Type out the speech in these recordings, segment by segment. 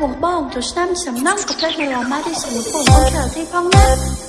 bóng bóng bông, Rồi xăm xăm nóng Có thể là mãi đi xăm một bông Không chờ thi phong nát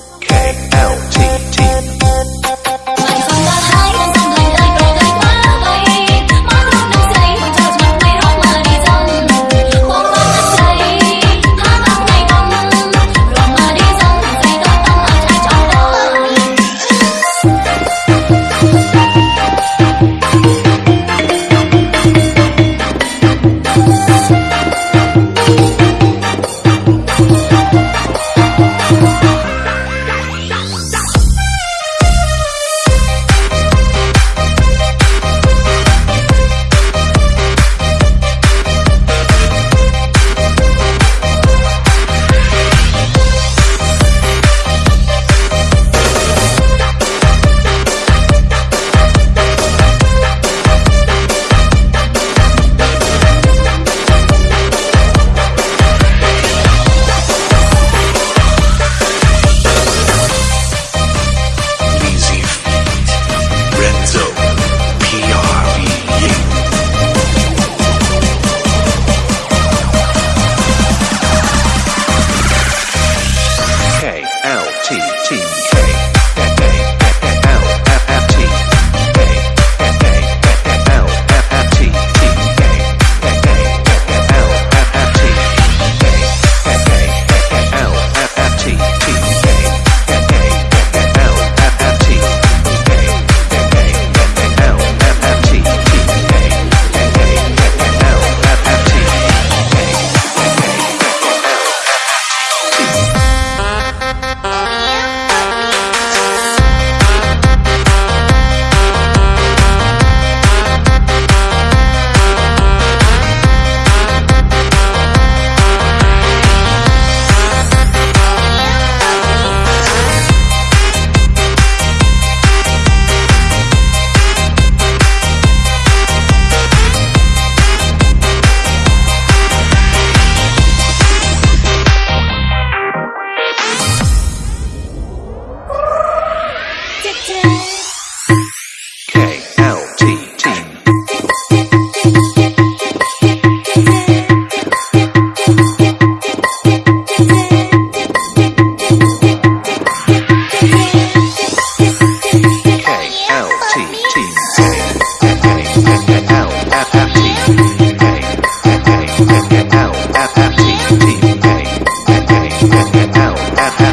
at